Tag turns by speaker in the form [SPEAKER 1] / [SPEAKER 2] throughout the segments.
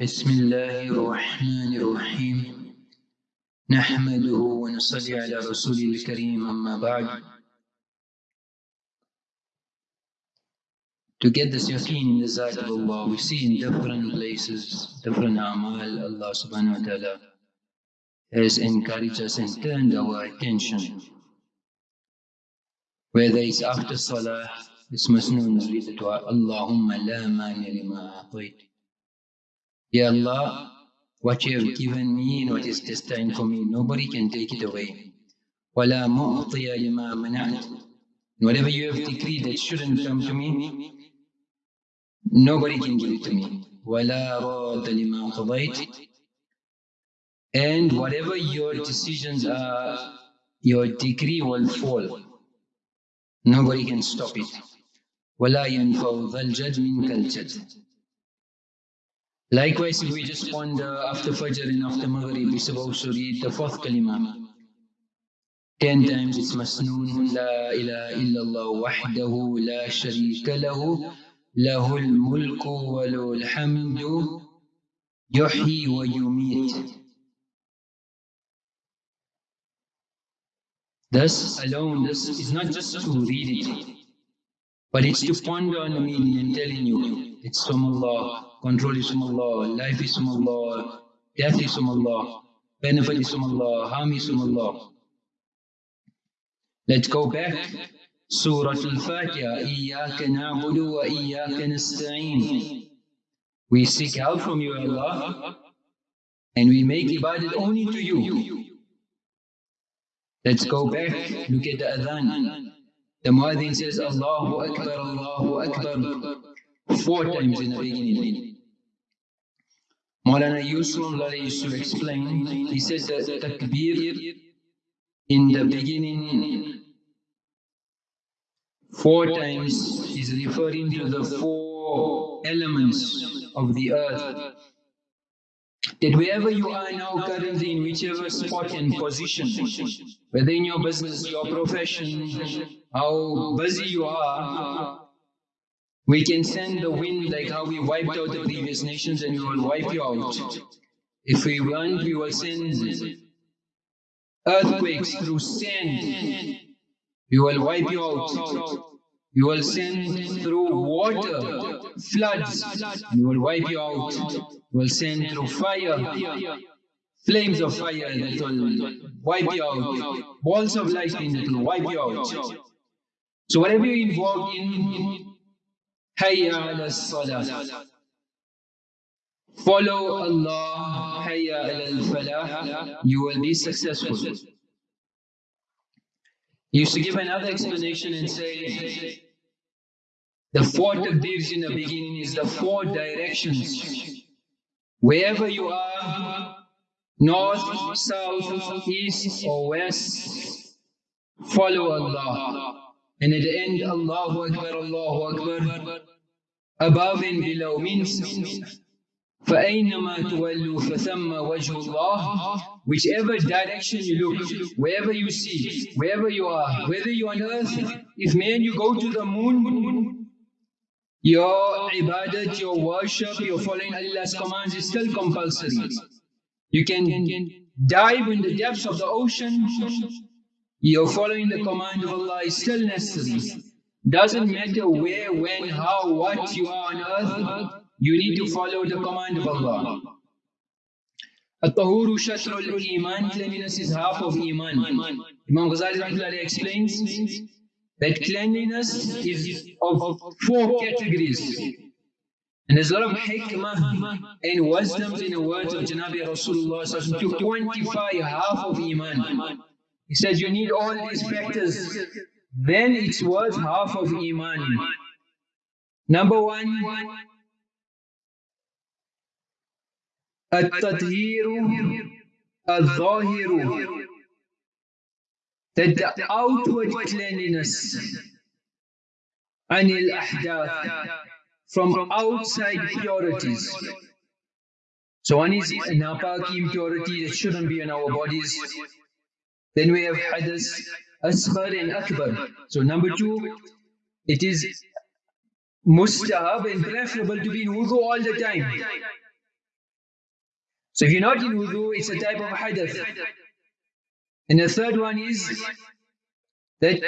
[SPEAKER 1] بسم الله الرحمن الرحيم نحمده ونصلي على رسوله الكريم أما بعد To get this yaqeen in the sight of Allah, we see in different places, different amal, Allah subhanahu wa ta'ala has encouraged us and turned our attention. Whether it's after salah, it's masnoon, read the dua, Allahumma la mani lima a'tayt. Ya Allah, what you have given me and what is destined for me, nobody can take it away. وَلَا مُعْطِيَ لِمَا مَنَعْتَ Whatever you have decreed that shouldn't come to me, nobody can give it to me. وَلَا رَادَ لِمَا قَضَيْتَ And whatever your decisions are, your decree will fall. Nobody can stop it. وَلَا يَنْفَوْ ذَا الْجَدْ مِنْكَ الْجَدْ Likewise, if we just ponder after Fajr and after Maghrib, we supposed to read the fourth kalima. Ten times it's masnoon, La ilaha illallah wahdahu la sharika lahu, lahul mulku wa lahul hamdu, yuhyi wa yumit. This alone, this is not just to read it, but it's to ponder on the meaning and telling you, it's from Allah, control is from Allah, life is from Allah, death is from Allah, benefit is from Allah, harm is from Allah. Let's go back. Surah Al-Fatiha, إِيَّاكَ نَعْبُدُ وَإِيَّاكَ نَسْتَعِينُ We seek help from you, Allah, and we make ibadat only to you. Let's go back, look at the adhan. The muadhin says, Allahu Akbar, Allahu Akbar, four times in the beginning. Maulana Yusuf used to explain, he says that takbir in the beginning four times is referring to the four elements of the earth. That wherever you are now currently in whichever spot and position, whether in your business, your profession, how busy you are, we can send the wind like how we wiped out the previous nations and we will wipe you out. If we want, we will send earthquakes through sand. We will wipe you out. We will send through water, floods, we will wipe you out. We will send through fire, flames of fire that will wipe you out, balls of lightning that will wipe you out. So whatever you involve in, Hayya ala salah. Follow Allah, Hayya ala falah, you will be successful. He used to give another explanation and say, the four takbirs in the beginning is the four directions. Wherever you are, north, south, east or west, follow Allah. And at the end, Allahu Akbar, Allahu Akbar, above and below means فَأَيْنَمَا تُوَلُّوا فَثَمَّ وَجْهُ اللَّهِ Whichever direction you look, wherever you see, wherever you are, whether you're on earth, if man you go to the moon, your ibadat, your worship, your following Allah's commands is still compulsory. You can dive in the depths of the ocean, your following the command of Allah is still necessary. Doesn't matter where, when, how, what you are on earth, you need to follow the command of Allah. At-tahuru shatrul iman, cleanliness is half of iman. Imam Ghazali explains that cleanliness is of four categories. And there's a lot of hikmah and wisdoms in the words of Janabi Rasulullah to quantify half of iman. He says you need all these factors, then it's worth half of iman. Number one, التطهير الظاهر that the outward cleanliness عن الأحداث from outside purities so one is napaki impurity that shouldn't be in our bodies then we have hadas asghar and akbar so number two it is mustahab and preferable to be in wudu all the time So if you're not in wudu, it's a type of hadath. And the third one is that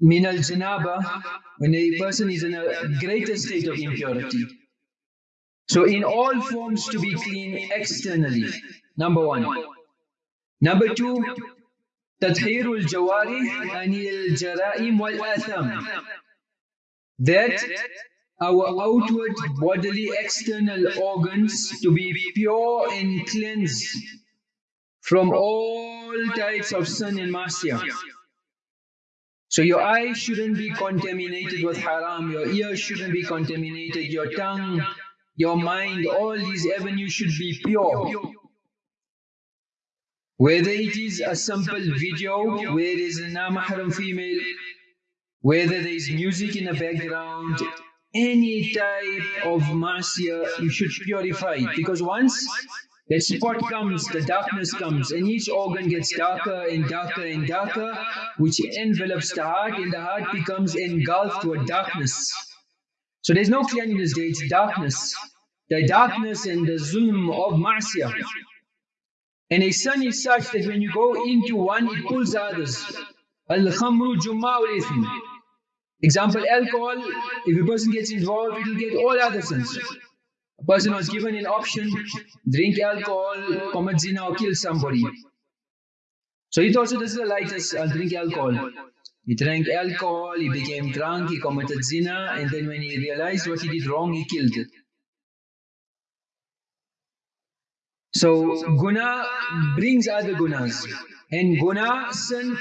[SPEAKER 1] min al janaba, when a person is in a greater state of impurity. So in all forms to be clean externally, number one. Number two, تطهير الجوارح عن الجرائم والآثام. That our outward bodily external organs to be pure and cleansed from all types of sin and masya. So your eyes shouldn't be contaminated with haram, your ears shouldn't be contaminated, your tongue, your mind, all these avenues should be pure. Whether it is a simple video where is a namahram female, whether there is music in the background, any type of masya, you should purify it. Because once that spot comes, the darkness comes, and each organ gets darker and darker and darker, which envelops the heart, and the heart becomes engulfed with darkness. So there's no cleanliness there, it's darkness. The darkness and the zulm of ma'siyah. And a sun is such that when you go into one, it pulls others. Al-khamru jumma'ul Example, alcohol, if a person gets involved, it will get all other sins. A person was given an option, drink alcohol, commit zina or kill somebody. So he thought, so this is the lightest, I'll drink alcohol. He drank alcohol, he became drunk, he committed zina, and then when he realized what he did wrong, he killed it. So guna brings other gunas. And guna, sin,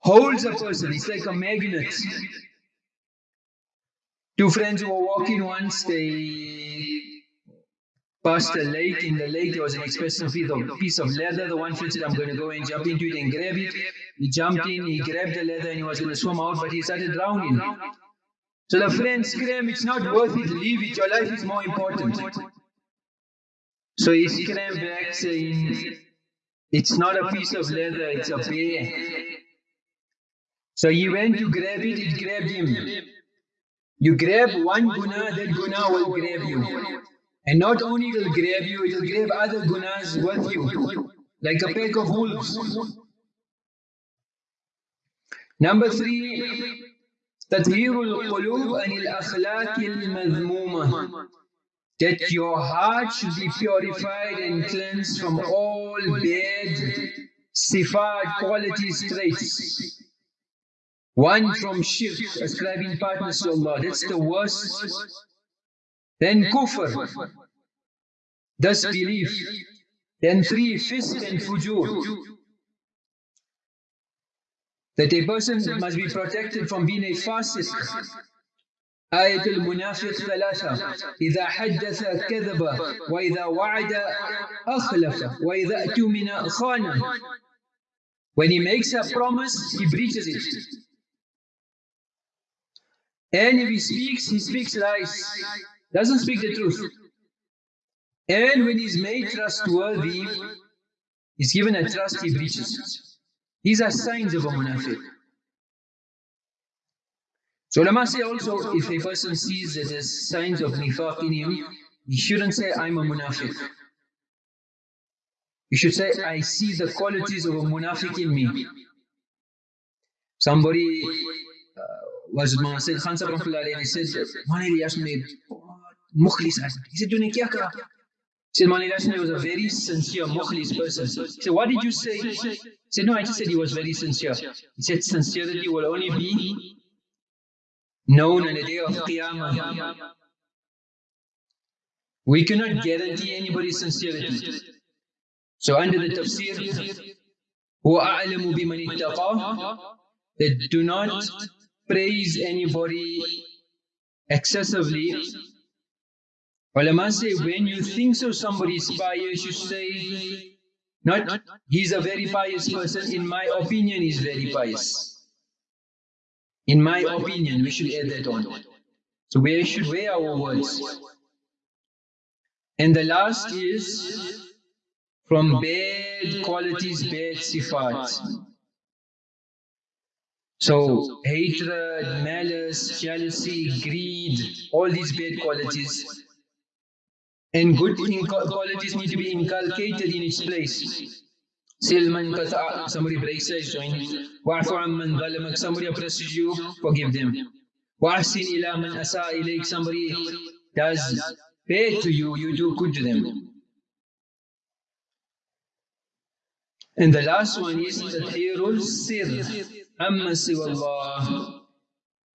[SPEAKER 1] holds a person. It's like a magnet. Two friends were walking once, they past a lake. In the lake, there was an expensive piece of leather. The one friend said, I'm going to go and jump into it and grab it. He jumped in, he grabbed the leather and he was going to swim out, but he started drowning. So the friend screamed, It's not worth it, leave it, your life is more important. So he screamed back saying, It's not a piece of leather, it's a bear. So he went to grab it, it grabbed him. You grab one guna, that guna will grab you. And not only will grab you, it will grab other gunas with you, like a pack of wolves. Number three, تطهير القلوب عن الأخلاق المذمومة that your heart should be purified and cleansed from all bad sifat qualities traits. One from shirk, ascribing partners to Allah, that's the worst then kufr, disbelief. Then three, fisq and fujur. That a person must be protected from being a fasiq. آية المنافق ثلاثة إذا حدث كذب وإذا وعد أخلف وإذا أتمن خان When he makes a promise, he breaches it. And if he speaks, he speaks lies doesn't speak the truth. And when he's made trustworthy, he's given a trust, he breaches. These are signs of a munafiq. So ulama say also, if a person sees that there's signs of nifaq in him, he shouldn't say, I'm a munafiq. You should say, I see the qualities of a munafiq in me. Somebody uh, was Sayyid Khan Sahib he said, Mani asked me, mukhlis He said, Tune kya kara? He said, Mani was a very sincere mukhlis person. He said, what did you say? He said, no, I just said he was very sincere. He said, sincerity will only be known on the day of Qiyamah. We cannot guarantee anybody's sincerity. So under the tafsir, هو أعلم بمن اتقى that do not praise anybody excessively Ulama say when you think so somebody is pious, you say, not he's a very pious person, in my opinion he's very pious. In my opinion, we should add that on. So we should weigh our words. And the last is from bad qualities, bad sifat. So hatred, malice, jealousy, greed, all these bad qualities And good qualities need to be inculcated in its place. Silman kata somebody breaks us, join. Wa'fu amman zalamak, somebody oppresses you, forgive them. Wa'sin ila man asa ilayk, somebody does bad to you, you do good to them. And the last one is Tathirul Sir, Amma Siwallah.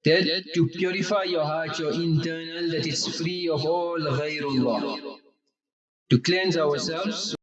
[SPEAKER 1] That to purify your heart, your internal, that is free of all ghairullah. To cleanse ourselves